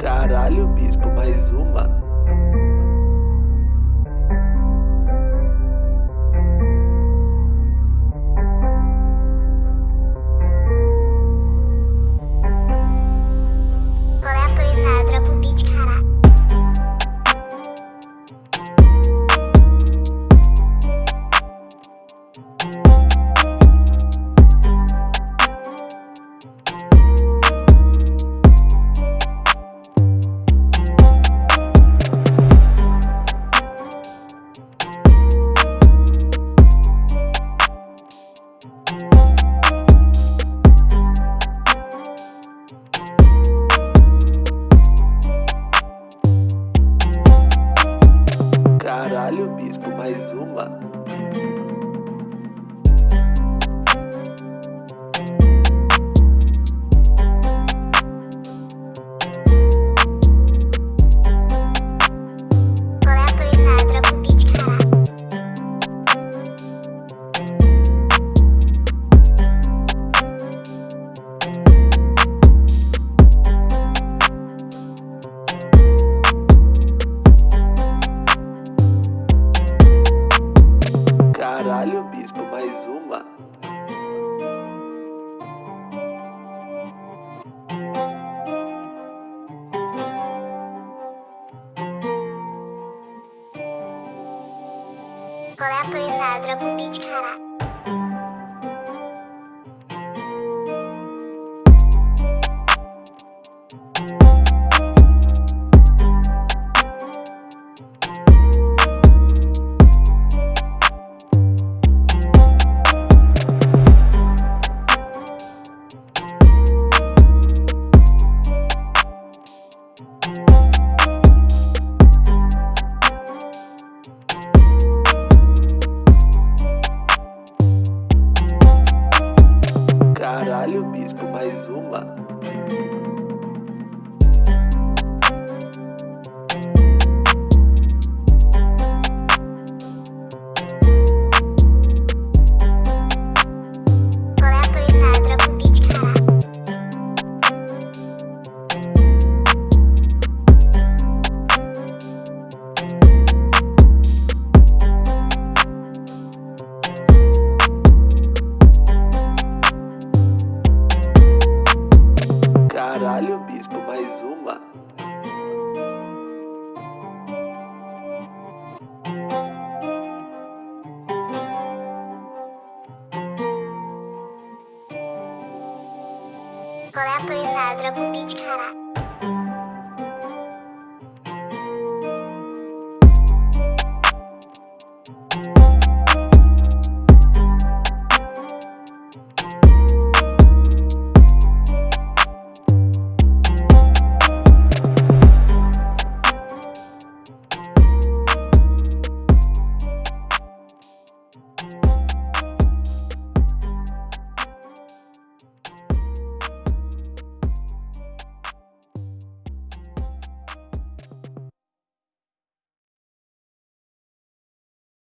Caralho, bispo, mais uma. Caralho, bispo, mais uma. Caralho, bispo, mais uma. Qual é a? Dropa o beat, caralho. Caralho, bispo, mais uma. Mais uma. Qual é a coisa? Dropa o beat, caralho.